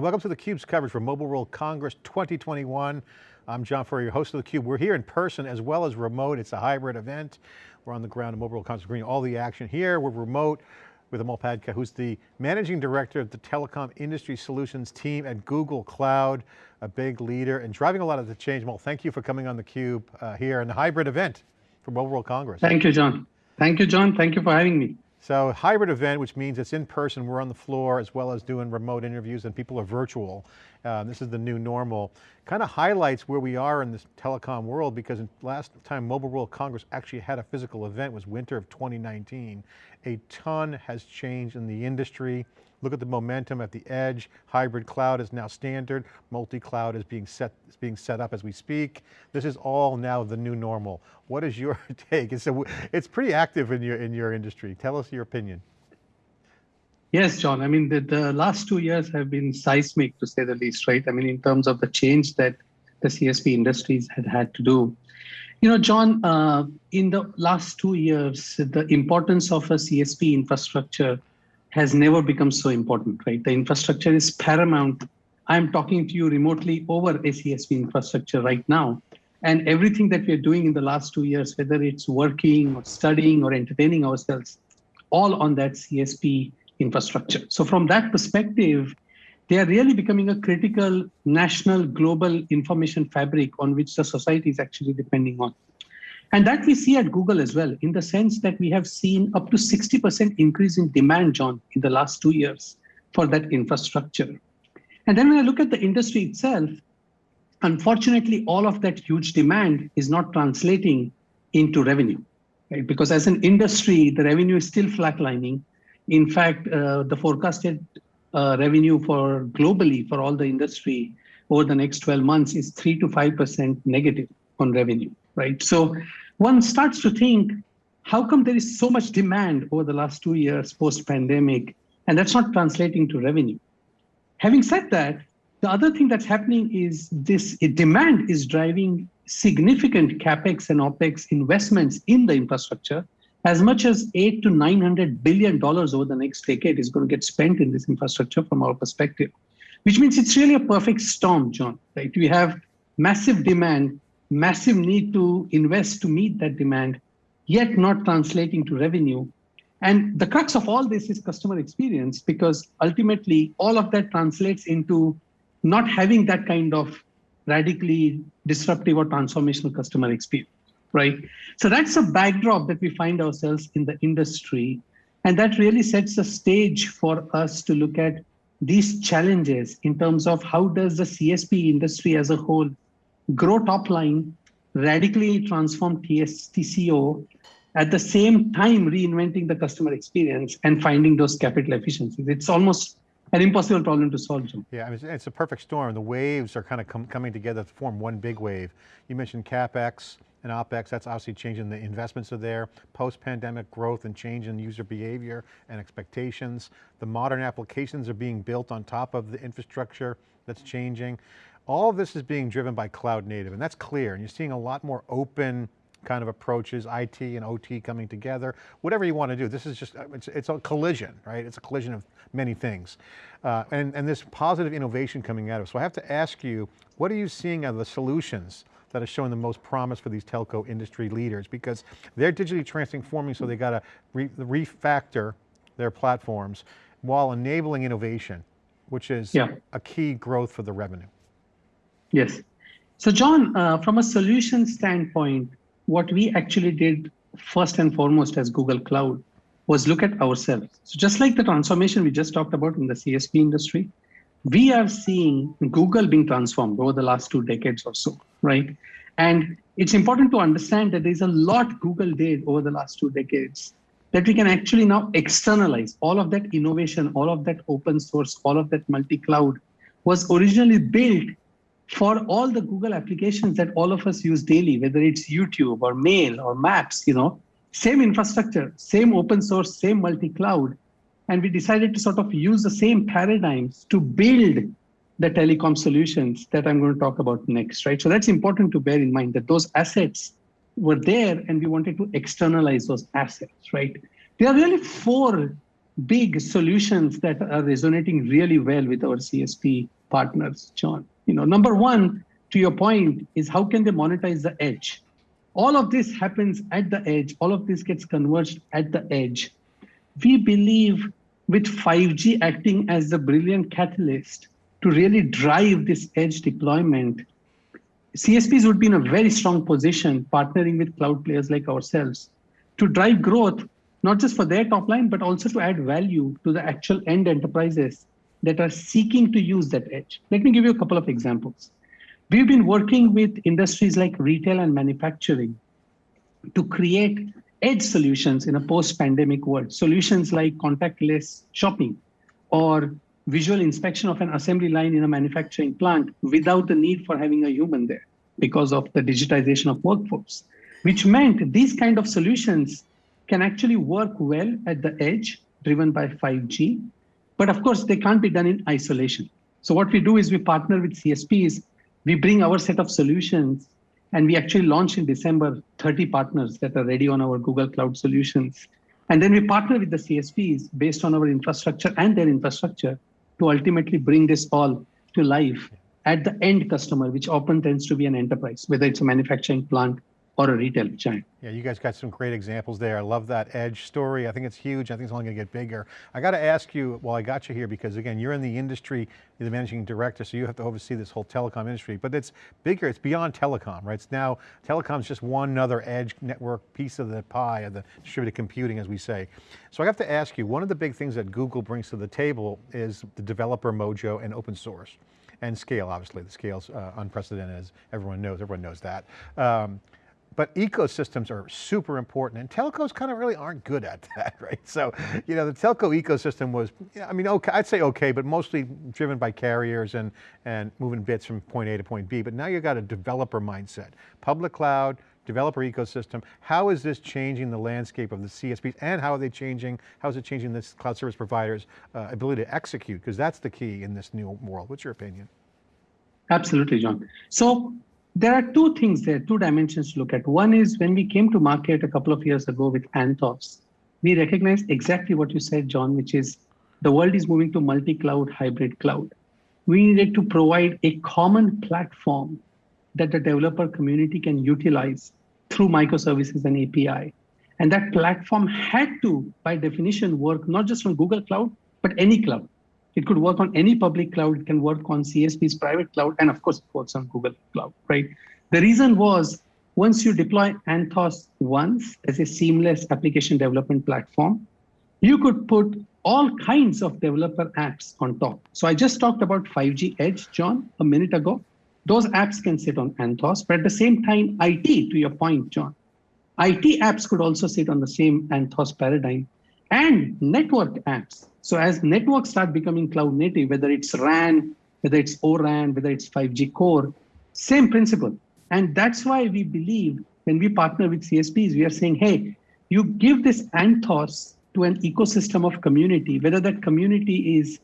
Welcome to theCUBE's coverage for Mobile World Congress 2021. I'm John Furrier, your host of theCUBE. We're here in person as well as remote. It's a hybrid event. We're on the ground at Mobile World Congress, bringing all the action here. We're remote with Amol Phadke, who's the Managing Director of the Telecom Industry Solutions team at Google Cloud, a big leader and driving a lot of the change. Amol, thank you for coming on theCUBE uh, here in the hybrid event for Mobile World Congress. Thank you, John. Thank you, John. Thank you for having me. So hybrid event, which means it's in person, we're on the floor as well as doing remote interviews and people are virtual. Uh, this is the new normal. Kind of highlights where we are in this telecom world because last time Mobile World Congress actually had a physical event was winter of 2019. A ton has changed in the industry. Look at the momentum at the edge. Hybrid cloud is now standard. Multi-cloud is being set, is being set up as we speak. This is all now the new normal. What is your take? It's, a, it's pretty active in your, in your industry. Tell us your opinion. Yes, John. I mean, the, the last two years have been seismic to say the least, right? I mean, in terms of the change that the CSP industries had had to do. You know, John, uh, in the last two years, the importance of a CSP infrastructure has never become so important, right? The infrastructure is paramount. I'm talking to you remotely over a CSP infrastructure right now. And everything that we're doing in the last two years, whether it's working or studying or entertaining ourselves, all on that CSP infrastructure. So from that perspective, they are really becoming a critical national global information fabric on which the society is actually depending on. And that we see at Google as well, in the sense that we have seen up to 60% increase in demand, John, in the last two years for that infrastructure. And then when I look at the industry itself, unfortunately, all of that huge demand is not translating into revenue, right? Because as an industry, the revenue is still flatlining. In fact, uh, the forecasted uh, revenue for globally for all the industry over the next 12 months is 3 to 5% negative on revenue, right? So one starts to think, how come there is so much demand over the last two years post-pandemic, and that's not translating to revenue? Having said that, the other thing that's happening is this demand is driving significant capex and opex investments in the infrastructure. As much as eight to nine hundred billion dollars over the next decade is going to get spent in this infrastructure from our perspective, which means it's really a perfect storm, John. Right? We have massive demand massive need to invest to meet that demand, yet not translating to revenue. And the crux of all this is customer experience, because ultimately all of that translates into not having that kind of radically disruptive or transformational customer experience, right? So that's a backdrop that we find ourselves in the industry. And that really sets the stage for us to look at these challenges in terms of how does the CSP industry as a whole grow top line, radically transform TS, TCO, at the same time reinventing the customer experience and finding those capital efficiencies. It's almost an impossible problem to solve, Jim. Yeah, I mean, it's a perfect storm. The waves are kind of com coming together to form one big wave. You mentioned CapEx and OpEx, that's obviously changing the investments are there. Post-pandemic growth and change in user behavior and expectations. The modern applications are being built on top of the infrastructure that's changing. All of this is being driven by cloud native and that's clear. And you're seeing a lot more open kind of approaches, IT and OT coming together, whatever you want to do. This is just, it's, it's a collision, right? It's a collision of many things. Uh, and, and this positive innovation coming out of it. So I have to ask you, what are you seeing of the solutions that are showing the most promise for these telco industry leaders? Because they're digitally transforming, so they got to re refactor their platforms while enabling innovation, which is yeah. a key growth for the revenue. Yes. So John, uh, from a solution standpoint, what we actually did first and foremost as Google Cloud was look at ourselves. So just like the transformation we just talked about in the CSP industry, we are seeing Google being transformed over the last two decades or so, right? And it's important to understand that there's a lot Google did over the last two decades that we can actually now externalize. All of that innovation, all of that open source, all of that multi-cloud was originally built for all the Google applications that all of us use daily, whether it's YouTube or Mail or Maps, you know, same infrastructure, same open source, same multi-cloud. And we decided to sort of use the same paradigms to build the telecom solutions that I'm going to talk about next, right? So that's important to bear in mind that those assets were there and we wanted to externalize those assets, right? There are really four big solutions that are resonating really well with our CSP partners, John. You know, number one, to your point, is how can they monetize the edge? All of this happens at the edge. All of this gets converged at the edge. We believe with 5G acting as the brilliant catalyst to really drive this edge deployment, CSPs would be in a very strong position partnering with cloud players like ourselves to drive growth, not just for their top line, but also to add value to the actual end enterprises that are seeking to use that edge. Let me give you a couple of examples. We've been working with industries like retail and manufacturing to create edge solutions in a post-pandemic world. Solutions like contactless shopping or visual inspection of an assembly line in a manufacturing plant without the need for having a human there because of the digitization of workforce, which meant these kind of solutions can actually work well at the edge driven by 5G. But of course, they can't be done in isolation. So what we do is we partner with CSPs, we bring our set of solutions, and we actually launch in December 30 partners that are ready on our Google Cloud solutions. And then we partner with the CSPs based on our infrastructure and their infrastructure to ultimately bring this all to life at the end customer, which often tends to be an enterprise, whether it's a manufacturing plant or a retail giant. Yeah, you guys got some great examples there. I love that edge story. I think it's huge. I think it's only going to get bigger. I got to ask you, well, I got you here because again, you're in the industry, you're the managing director, so you have to oversee this whole telecom industry, but it's bigger, it's beyond telecom, right? It's now, telecom's just one other edge network piece of the pie of the distributed computing, as we say. So I have to ask you, one of the big things that Google brings to the table is the developer mojo and open source and scale, obviously. The scale's uh, unprecedented, as everyone knows, everyone knows that. Um, but ecosystems are super important and telcos kind of really aren't good at that, right? So, you know, the telco ecosystem was, I mean, okay, I'd say okay, but mostly driven by carriers and, and moving bits from point A to point B. But now you've got a developer mindset, public cloud, developer ecosystem. How is this changing the landscape of the CSPs and how are they changing, how is it changing this cloud service providers' uh, ability to execute? Because that's the key in this new world. What's your opinion? Absolutely, John. So there are two things there, two dimensions to look at. One is when we came to market a couple of years ago with Anthos, we recognized exactly what you said, John, which is the world is moving to multi-cloud, hybrid cloud. We needed to provide a common platform that the developer community can utilize through microservices and API. And that platform had to, by definition, work not just on Google Cloud, but any cloud. It could work on any public cloud. It can work on CSP's private cloud. And of course, it works on Google Cloud, right? The reason was once you deploy Anthos once as a seamless application development platform, you could put all kinds of developer apps on top. So I just talked about 5G Edge, John, a minute ago. Those apps can sit on Anthos, but at the same time, IT, to your point, John, IT apps could also sit on the same Anthos paradigm and network apps. So as networks start becoming cloud native, whether it's RAN, whether it's ORAN, whether it's 5G core, same principle. And that's why we believe when we partner with CSPs, we are saying, hey, you give this Anthos to an ecosystem of community, whether that community is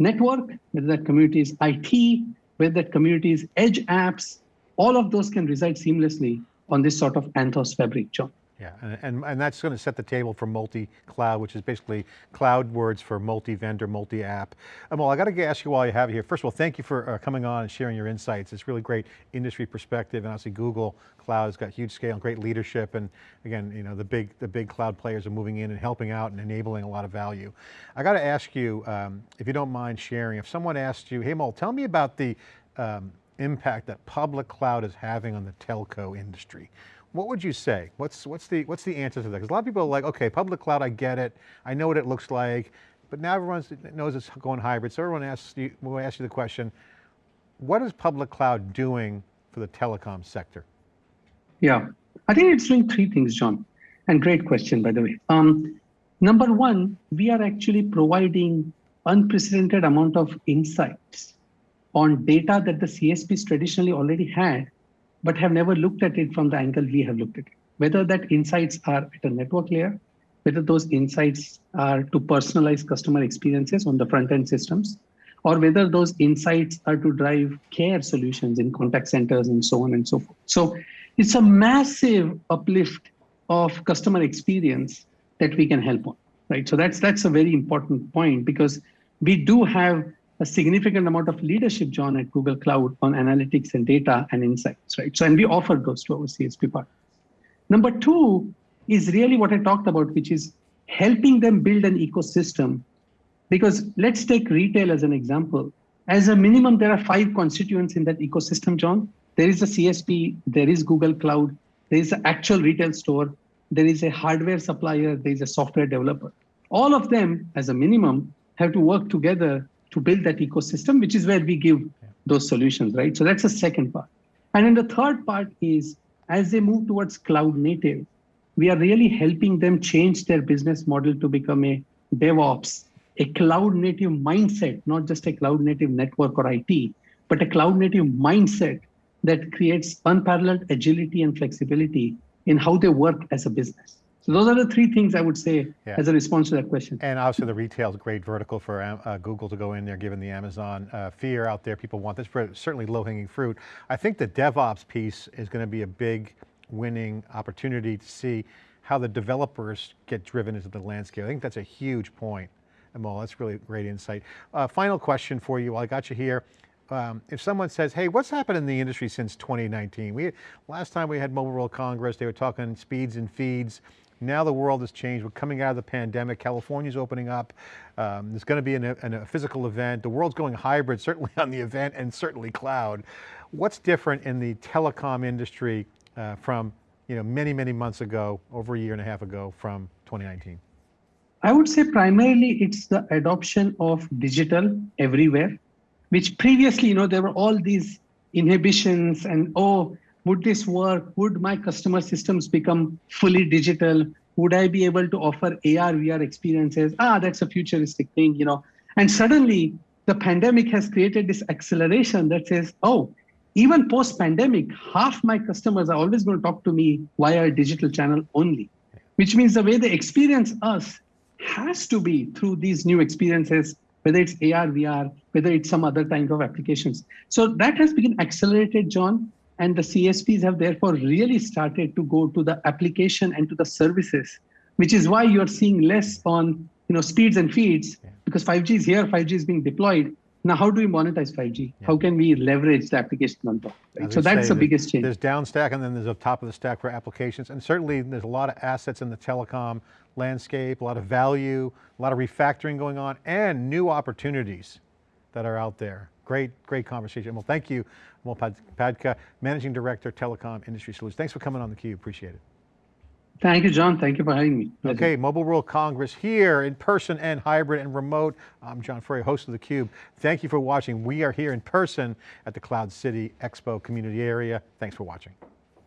network, whether that community is IT, whether that community is edge apps, all of those can reside seamlessly on this sort of Anthos fabric, John. Yeah, and, and, and, that's going to set the table for multi-cloud, which is basically cloud words for multi-vendor, multi-app. Amol, I got to ask you while you have you here, first of all, thank you for uh, coming on and sharing your insights. It's really great industry perspective, and obviously Google Cloud has got huge scale and great leadership, and again, you know, the big, the big cloud players are moving in and helping out and enabling a lot of value. I got to ask you, um, if you don't mind sharing, if someone asked you, hey Amol, tell me about the um, impact that public cloud is having on the telco industry what would you say? What's, what's, the, what's the answer to that? Because a lot of people are like, okay, public cloud, I get it. I know what it looks like, but now everyone knows it's going hybrid. So everyone asks you, will ask you the question, what is public cloud doing for the telecom sector? Yeah, I think it's doing three things, John. And great question, by the way. Um, number one, we are actually providing unprecedented amount of insights on data that the CSPs traditionally already had but have never looked at it from the angle we have looked at it. Whether that insights are at a network layer, whether those insights are to personalize customer experiences on the front end systems, or whether those insights are to drive care solutions in contact centers and so on and so forth. So it's a massive uplift of customer experience that we can help on. right? So that's that's a very important point because we do have a significant amount of leadership, John, at Google Cloud on analytics and data and insights, right? So and we offer those to our CSP partners. Number two is really what I talked about, which is helping them build an ecosystem. Because let's take retail as an example. As a minimum, there are five constituents in that ecosystem, John. There is a CSP, there is Google Cloud, there is an actual retail store, there is a hardware supplier, there is a software developer. All of them, as a minimum, have to work together to build that ecosystem, which is where we give those solutions, right? So that's the second part. And then the third part is as they move towards cloud native, we are really helping them change their business model to become a DevOps, a cloud native mindset, not just a cloud native network or IT, but a cloud native mindset that creates unparalleled agility and flexibility in how they work as a business. So those are the three things I would say Yeah. as a response to that question. And obviously the retail is a great vertical for uh, Google to go in there, given the Amazon uh, fear out there. People want this, but certainly low hanging fruit. I think the DevOps piece is going to be a big winning opportunity to see how the developers get driven into the landscape. I think that's a huge point. Amol, that's really great insight. Uh, final question for you while I got you here. Um, if someone says, hey, what's happened in the industry since 2019? We, last time we had Mobile World Congress, they were talking speeds and feeds. Now the world has changed. We're coming out of the pandemic. California's opening up. Um, there's going to be an, an, a physical event. The world's going hybrid, certainly on the event and certainly cloud. What's different in the telecom industry uh, from you know, many, many months ago, over a year and a half ago from 2019? I would say primarily it's the adoption of digital everywhere, which previously, you know, there were all these inhibitions and, oh, would this work? Would my customer systems become fully digital? Would I be able to offer AR, VR experiences? Ah, that's a futuristic thing, you know. And suddenly the pandemic has created this acceleration that says, oh, even post pandemic, half my customers are always going to talk to me via a digital channel only, which means the way they experience us has to be through these new experiences, whether it's AR, VR, whether it's some other kind of applications. So that has been accelerated, John, and the CSPs have therefore really started to go to the application and to the services, which is why you're seeing less on you know speeds and feeds because 5G is here, 5G is being deployed. Now, how do we monetize 5G? How can we leverage the application on top? Right? So that's the biggest change. There's down stack and then there's a top of the stack for applications. And certainly there's a lot of assets in the telecom landscape, a lot of value, a lot of refactoring going on and new opportunities that are out there. Great, great conversation. Well, thank you, Amol Pad- Padka, Managing Director, Telecom Industry Solutions. Thanks for coming on theCUBE, appreciate it. Thank you, John. Thank you for having me. Pleasure. Okay, Mobile World Congress here in person and hybrid and remote. I'm John Furrier, host of theCUBE. Thank you for watching. We are here in person at the Cloud City Expo community area. Thanks for watching.